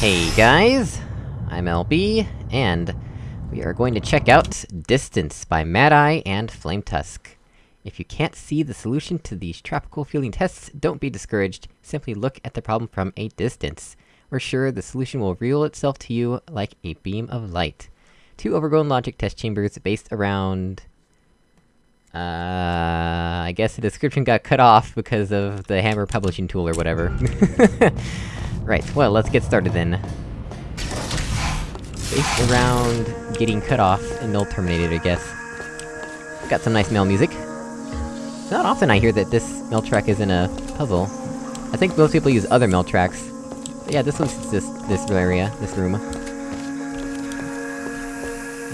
Hey guys! I'm LB, and we are going to check out Distance by Mad Eye and Flametusk. If you can't see the solution to these tropical feeling tests, don't be discouraged, simply look at the problem from a distance. We're sure the solution will reveal itself to you like a beam of light. Two overgrown logic test chambers based around... Uh, I guess the description got cut off because of the Hammer publishing tool or whatever. right, well, let's get started then. Based around getting cut off and null terminated, I guess. Got some nice Mel music. Not often I hear that this Mel track is in a puzzle. I think most people use other Mel tracks. But yeah, this one's just this area, this room.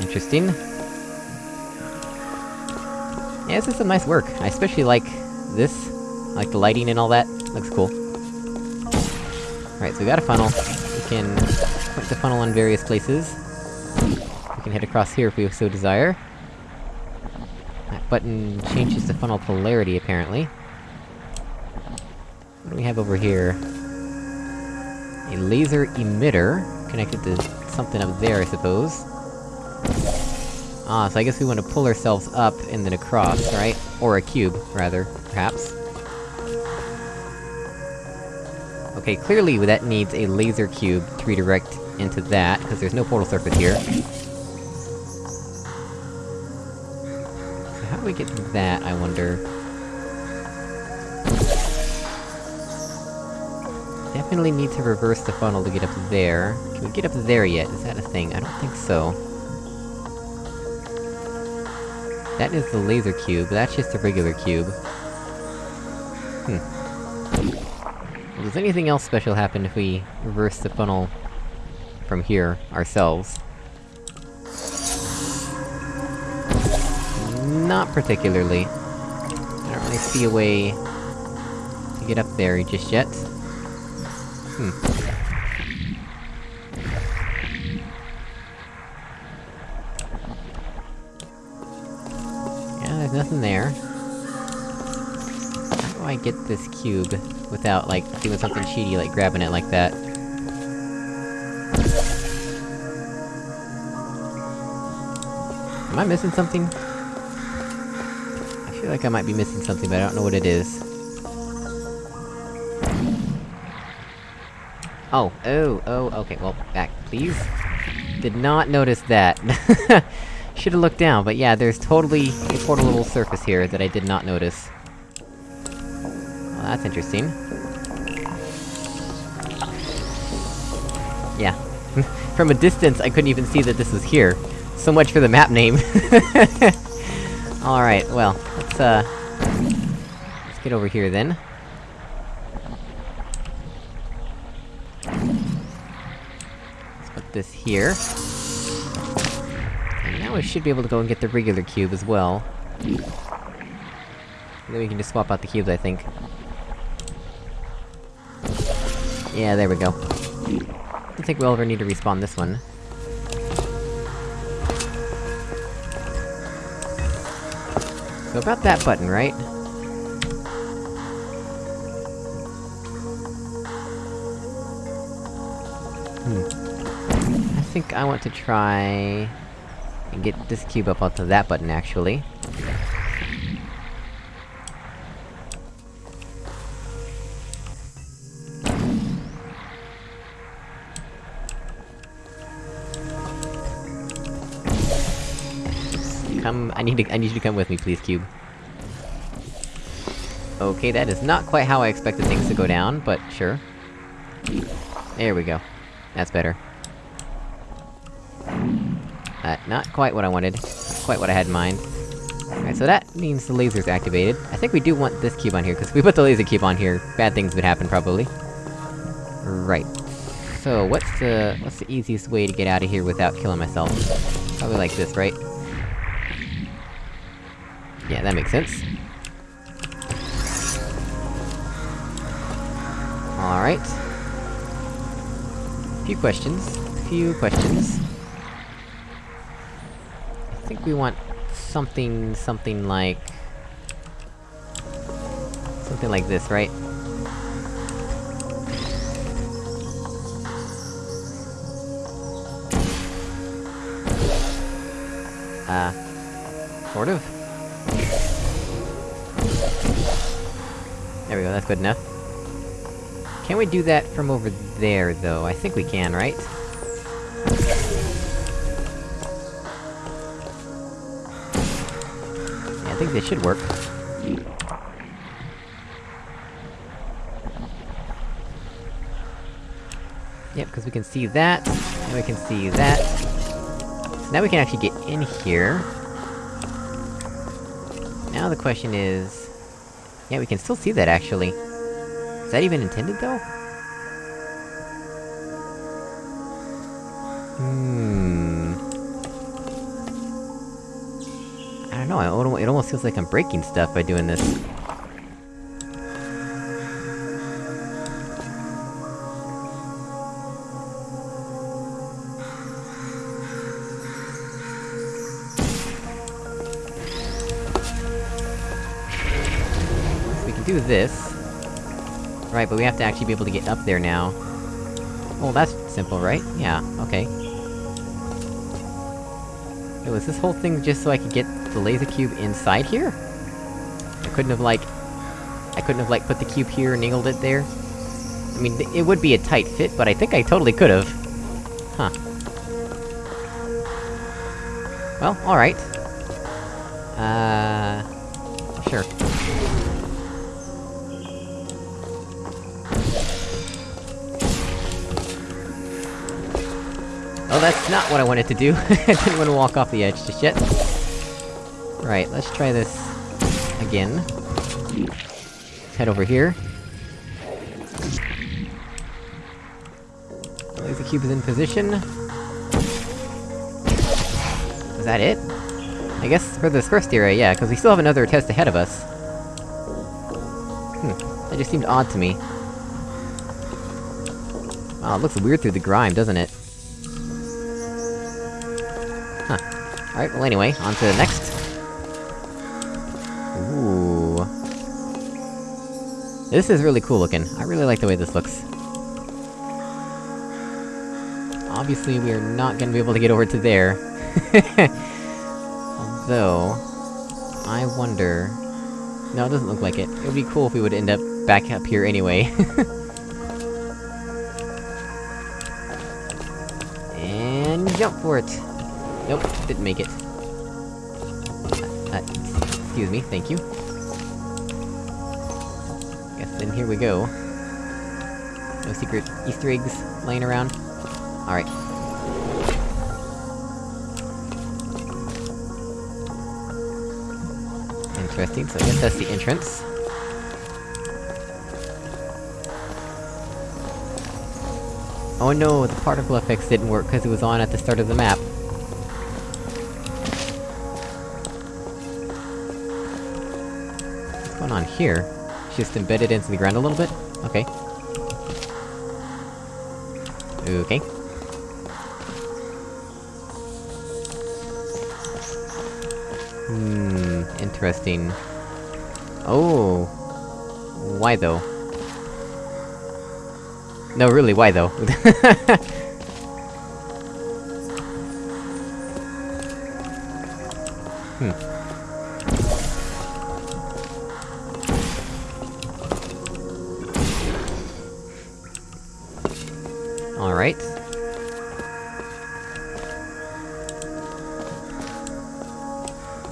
Interesting. Yeah, this is some nice work. I especially like this. I like the lighting and all that. Looks cool. Right, so we got a funnel. We can point the funnel in various places. We can head across here if we so desire. That button changes the funnel polarity, apparently. What do we have over here? A laser emitter, connected to something up there, I suppose. Ah, so I guess we want to pull ourselves up and then across, right? Or a cube, rather, perhaps. Okay, clearly that needs a laser cube to redirect into that, because there's no portal surface here. So how do we get that, I wonder? Definitely need to reverse the funnel to get up there. Can we get up there yet? Is that a thing? I don't think so. That is the laser cube, that's just a regular cube. Hmm. Does anything else special happen if we reverse the funnel... from here, ourselves? Not particularly. I don't really see a way... to get up there just yet. Hmm. Get this cube without, like, doing something cheaty like grabbing it like that? Am I missing something? I feel like I might be missing something, but I don't know what it is. Oh, oh, oh, okay, well, back, please. Did not notice that. Should've looked down, but yeah, there's totally a portable surface here that I did not notice. That's interesting. Yeah. From a distance, I couldn't even see that this was here. So much for the map name. Alright, well, let's, uh... Let's get over here, then. Let's put this here. And now we should be able to go and get the regular cube as well. And then we can just swap out the cubes, I think. Yeah, there we go. I don't think we'll ever need to respawn this one. So about that button, right? Hmm. I think I want to try... and get this cube up onto that button, actually. Come- I need to- I need you to come with me, please, cube. Okay, that is not quite how I expected things to go down, but sure. There we go. That's better. Uh, not quite what I wanted. Not quite what I had in mind. Alright, so that means the laser's activated. I think we do want this cube on here, because if we put the laser cube on here, bad things would happen, probably. Right. So, what's the- what's the easiest way to get out of here without killing myself? Probably like this, right? Yeah, that makes sense. Alright. Few questions. Few questions. I think we want something, something like... Something like this, right? Uh... Sort of. There we go, that's good enough. Can we do that from over there, though? I think we can, right? Yeah, I think they should work. Yep, because we can see that, and we can see that. So now we can actually get in here. Now the question is... Yeah, we can still see that, actually. Is that even intended, though? Hmm... I don't know, it almost feels like I'm breaking stuff by doing this. This. Right, but we have to actually be able to get up there now. Well, that's simple, right? Yeah, okay. Wait, was this whole thing just so I could get the laser cube inside here? I couldn't have, like... I couldn't have, like, put the cube here and angled it there? I mean, it would be a tight fit, but I think I totally could've. Huh. Well, alright. Uh... Oh, that's not what I wanted to do. I didn't want to walk off the edge just yet. Right, let's try this... again. Head over here. Laser cube is in position. Is that it? I guess for this first area, yeah, because we still have another test ahead of us. Hmm, that just seemed odd to me. Wow, it looks weird through the grime, doesn't it? Alright, well anyway, on to the next. Ooh... This is really cool looking. I really like the way this looks. Obviously, we are not gonna be able to get over to there. Although... I wonder... No, it doesn't look like it. It would be cool if we would end up back up here anyway. and jump for it! Nope, didn't make it. Uh, excuse me, thank you. Guess then here we go. No secret easter eggs laying around? Alright. Interesting, so I guess that's the entrance. Oh no, the particle effects didn't work because it was on at the start of the map. On here? Just embedded into the ground a little bit? Okay. Okay. Hmm... interesting. Oh... Why though? No, really, why though?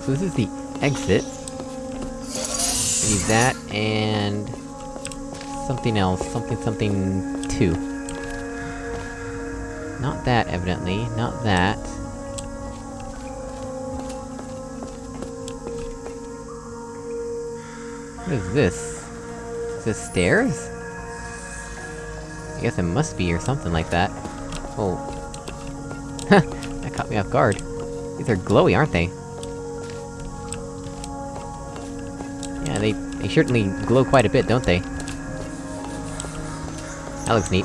So this is the exit. I need that, and... Something else, something something... two. Not that, evidently, not that. What is this? Is this stairs? I guess it must be, or something like that. Oh. that caught me off guard. These are glowy, aren't they? They- they certainly glow quite a bit, don't they? That looks neat.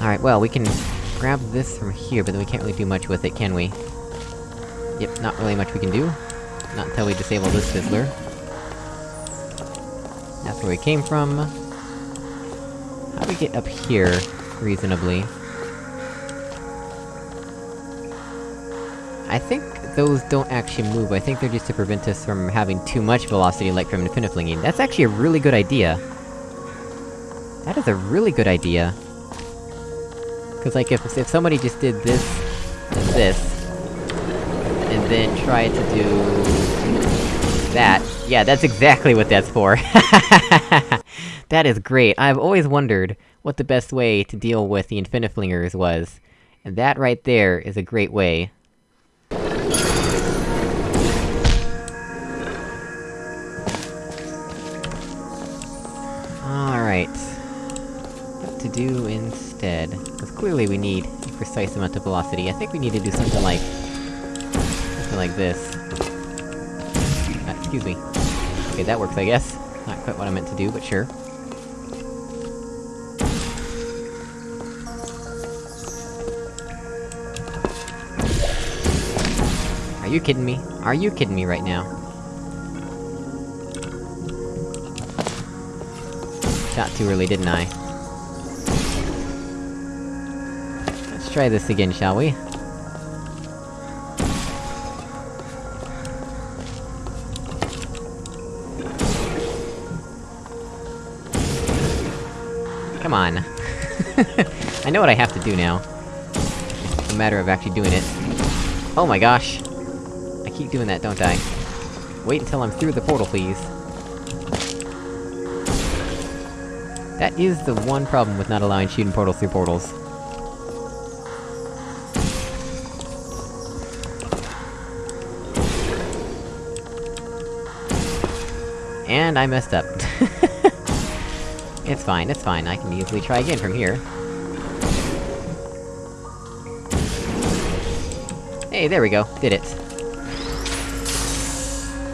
Alright, well, we can grab this from here, but then we can't really do much with it, can we? Yep, not really much we can do. Not until we disable this fizzler. That's where we came from. How do we get up here, reasonably? I think those don't actually move, I think they're just to prevent us from having too much velocity like from Infiniflinging. That's actually a really good idea. That is a really good idea. Cause like, if- if somebody just did this, and this, and then tried to do... that, yeah, that's exactly what that's for! that is great, I've always wondered what the best way to deal with the Infiniflingers was. And that right there is a great way. Alright. What to do instead? Because clearly we need a precise amount of velocity. I think we need to do something like... something like this. Uh, excuse me. Okay, that works, I guess. Not quite what I meant to do, but sure. Are you kidding me? Are you kidding me right now? Shot too early, didn't I? Let's try this again, shall we? Come on. I know what I have to do now. It's a matter of actually doing it. Oh my gosh! I keep doing that, don't I? Wait until I'm through the portal, please. That is the one problem with not allowing shooting portals through portals. And I messed up. it's fine, it's fine, I can easily try again from here. Hey, there we go, did it.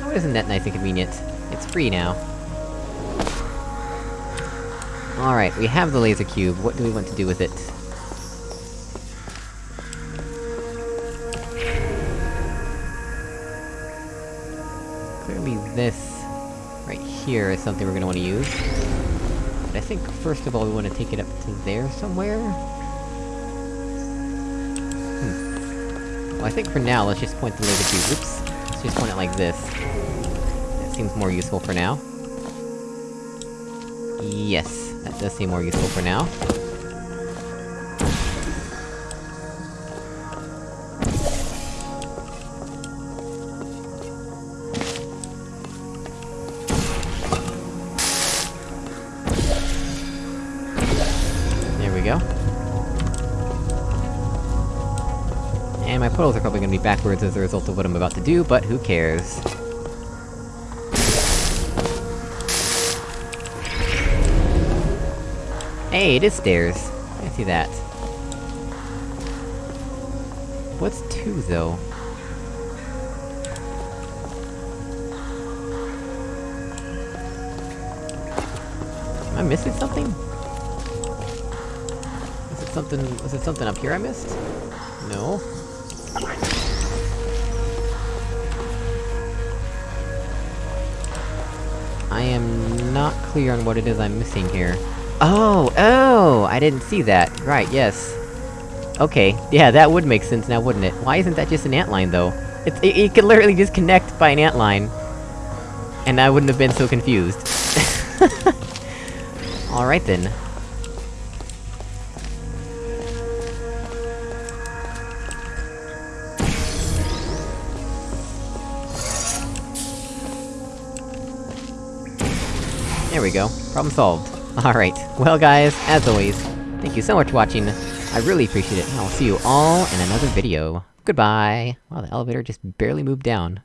Oh, isn't that nice and convenient? It's free now. Alright, we have the laser cube, what do we want to do with it? Clearly this... right here is something we're gonna wanna use. But I think first of all we wanna take it up to there somewhere? Hmm. Well, I think for now, let's just point the laser cube- oops! Let's just point it like this. That seems more useful for now. Yes, that does seem more useful for now. There we go. And my portals are probably gonna be backwards as a result of what I'm about to do, but who cares? Hey, it is stairs. I see that. What's two, though? Am I missing something? Is it something- was it something up here I missed? No? I am not clear on what it is I'm missing here. Oh, oh! I didn't see that. Right, yes. Okay, yeah, that would make sense now, wouldn't it? Why isn't that just an antline, though? It's- it, it could literally just connect by an antline. And I wouldn't have been so confused. Alright then. There we go. Problem solved. Alright, well guys, as always, thank you so much for watching, I really appreciate it, and I'll see you all in another video. Goodbye! Wow, the elevator just barely moved down.